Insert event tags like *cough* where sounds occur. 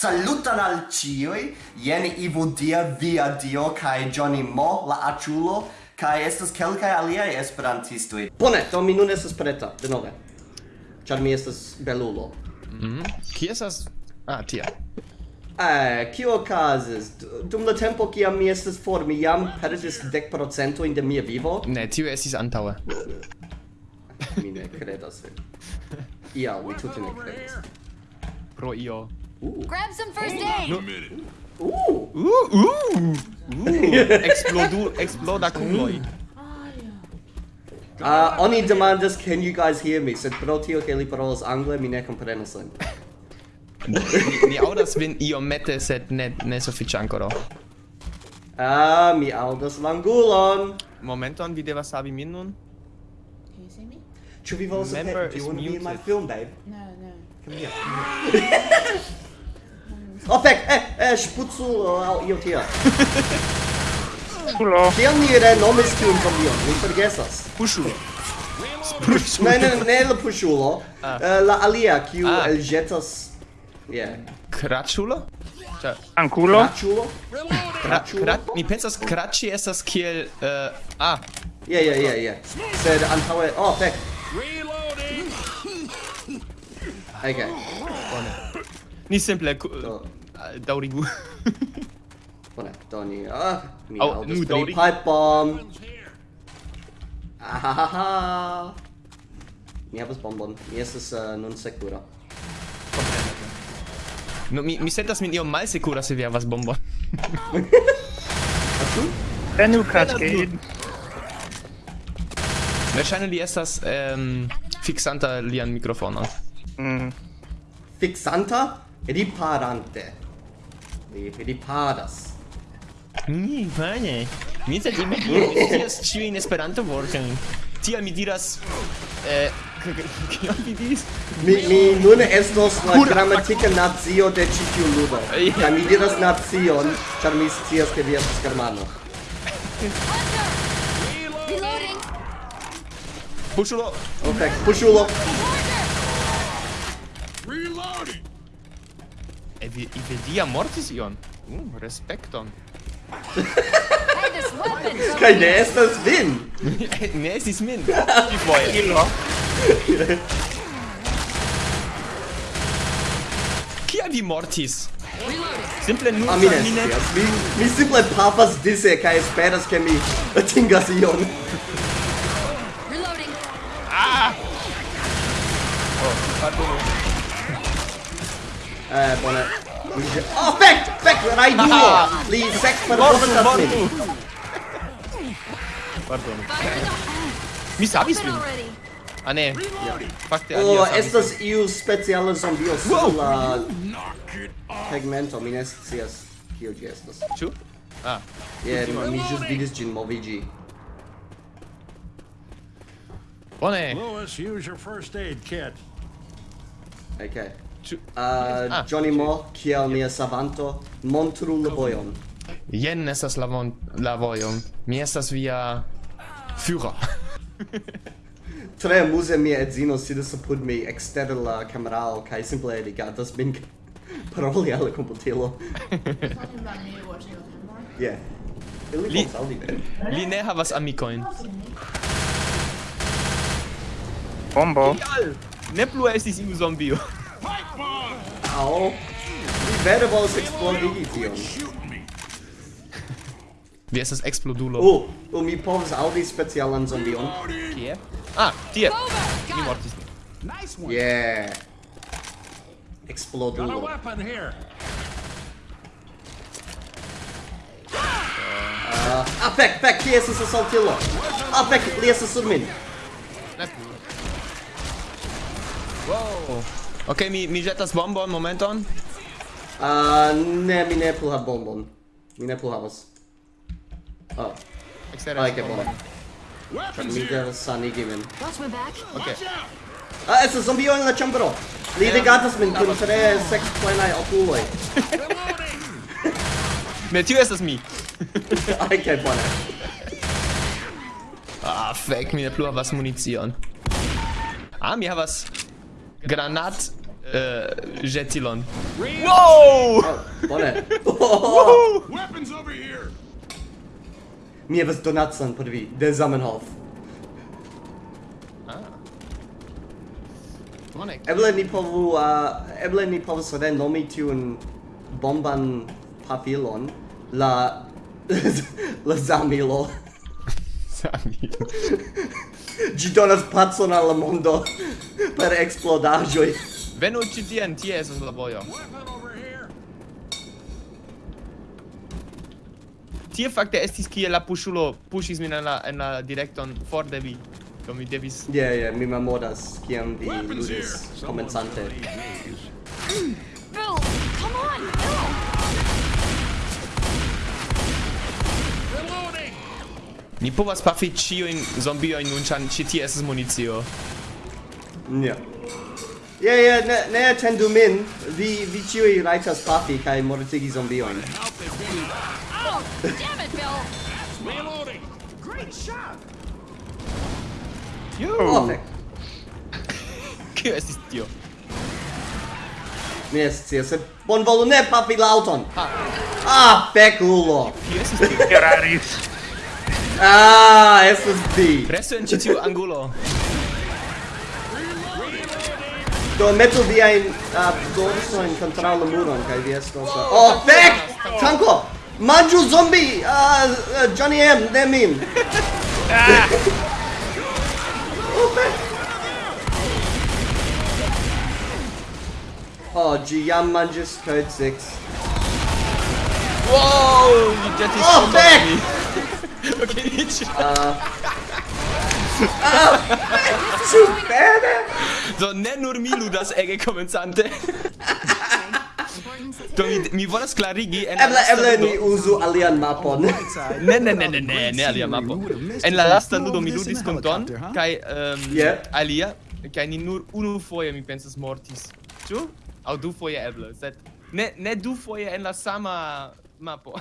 salutan al cioi, jen Ivo Dia, Via Dio, kai Johnny Mo, la aciulo, kai estas kelkai aliai esperantistoi. Bone, do mi nun estas preta, denove. Char mi estas belulo. Mm -hmm. Ki estas? Ah, tia. Eh, kio okazis? Dum la tempo kiam mi estis for, mi jam perdis 10% in de mia vivo. Ne, tio estis antaue. mi ne credas vin. *laughs* Ia, mi tute ne credas. Pro io Ooh. Grab some first aid. No. Ooh. Ooh. Ooh. Ooh. *laughs* Explodu exploda kuloi. Ah, uh, oni demandas, can you guys hear me? Sed pro tio ke li parolas angle, mi ne komprenas lin. Ni mi audas vin iomete, sed ne ne sufiĉe ankoraŭ. Ah, mi audas langulon. Momenton, vi devas savi min nun. Can you see me? Ĉu vi volas Do you want to be in my film, babe? No, no. Come here. *laughs* Oh fek, eh, eh, spruzzulo au io tia. Spulo. Tiam ni renomis tiun zombion, mi forgesas. Pushulo. Spruzzulo. Ne, ne, ne la pushulo. Ah. La alia, kiu ah. elgetas... Yeah. Craciulo? Cioè, Anculo? Craciulo? Craciulo? Cra mi pensas craci estas kiel... Uh, ah. Yeah, yeah, yeah, yeah. Sed antaue... Oh, fek. Reloading! Okay. Bone. Ni simple do. Ah, daurigu. Bone, *laughs* do ni... Ah, mi Au, aŭdas pri pipe bomb. Ahahaha. Mi havas bombon. Mi estas uh, nun sekura. No, mi, mi sentas min iom malsekura se vi havas bombon. Asu? Prenu katkejn. Verŝajne li estas um, fixanta lian mikrofonon. Mm. Fixanta? riparante. Li riparas. Ni, bone. Mi sed imagino *laughs* scias ĉiujn Esperanto-vortojn. Tial mi diras... Eh, kion vi diris? Mi, mi nun estos la grammatica nazio de ĉi tiu ludo. Kaj mi diras nacion, ĉar mi scias ke vi estas germano. Pushulo! Ok, pushulo! I Ivelia mortis ion. Uh, respekton. Kaj ne estas vin! *laughs* ne estis min! *laughs* Ti foje! Kilo! Kia vi mortis? Simple nur ah, mi ne scias. Mi, mi simple pafas dise kaj esperas ke mi atingas ion. *laughs* Eh, bone. Mi ĝe- Oh, fek! Fek! Rajdulo! Li sekperfortas Mortu, min. mortu! Pardonu. Fire in the Mi savis open vin. already. Ah ne. Fakte Oh, alia savis estas iu speciala zombio sur Wow. la tegmento. Mi ne scias kio ĝi estas. vin. Ĉu? Ah. Yeah, mi ĵus vidis ĝin moviĝi. Bone. Lewis, use your first aid kit. Okay. uh, Johnny Mo, kiel mia savanto, montru la vojon. Jen estas la, von, la vojon. Mi estas via... Führer. *laughs* Tre amuse mia edzino sidas apud mi ekster la kamerao kaj simple rigardas min *laughs* paroli al la komputilo. *laughs* yeah. Li, li ne havas amikojn. Bombo. Ne plu estis iu zombio. Au. Mi vere volus eksplodigi tion. *laughs* Vi estas explodulo. Oh, oh, mi povas aŭdi specialan zombion. Kie? Ah, tie. Mi mortis. Nice one. Yeah. Eksplodulo. Uh, ah, fek, fek, kie estas asaltilo. Ah, fek, li estas sur min. Wow. Ok, mi, mi jetas bombon momenton. Uh, ne, mi ne plu hav bombon. Mi ne plu havas. Oh. Eksteras okay, bombon. Mi devas sanigi min. Ok. Ah, estas zombio en la ĉambro. Li eh, rigardas min kun tre seksplenaj okuloj. *laughs* Ne, tio estas mi. *laughs* Aj, kaj bone. Ah, fek, mi ne plu havas municion. Ah, mi havas granat uh, jetilon. Oh, *laughs* oh. Wow! Bone. Weapons over here. Mi havas donacon por vi de Zamenhof. Ah. Bone. Eh. Eble ni povu uh, eble ni povus renomi tiun bomban papilon la *laughs* la zamilo. zamilo. *laughs* Gi donas pacon al mondo per explodaĵoj. Venu ĉi tien, tie estas la vojo. Tie fakte estis kie la puŝulo puŝis min en la en la direkton for de vi. Do mi devis... Yeah, yeah, mi memoras kiam vi ludis komencante. *laughs* Ni povas pafi ĉiujn zombiojn nun, ĉar ĉi tie estas municio. Ja. Ja, ja, ne, ne atendu min. Vi, vi ĉiuj rajtas pafi kaj mortigi zombiojn. Oh, damn it, Bill! Reloading! Great shot! Yo! Oh, fek. Kio estis tio? Mi ne scias, sed bonvolu ne pafi laŭton! Ah, fekulo! Kio estis tio? Eraris! Ah, estas vi. Presu en ĉi tiu angulo. Do metu viajn uh, dorsojn kontraŭ la muron kaj vi estos... Uh... Oh, fek! Tanko! Manĝu zombi! Uh, uh, Johnny M, ne min! Ah! oh, fek! Oh, ĝi jam manĝis code 6. Wow! You just oh, fek! ok, dici. Ah, ah. su bene. Do ne nur mi ludas ege komencante. Do mi mi volas klarigi en eble eble ni uzu alian mapon. ne ne ne ne ne ne alian mapo. En la lasta ludo mi ludis kun Don kaj um, yeah. alia kaj ni nur unu foje mi pensas mortis. Ĉu? Aŭ du foje eble, sed ne ne du foje en la sama mapo.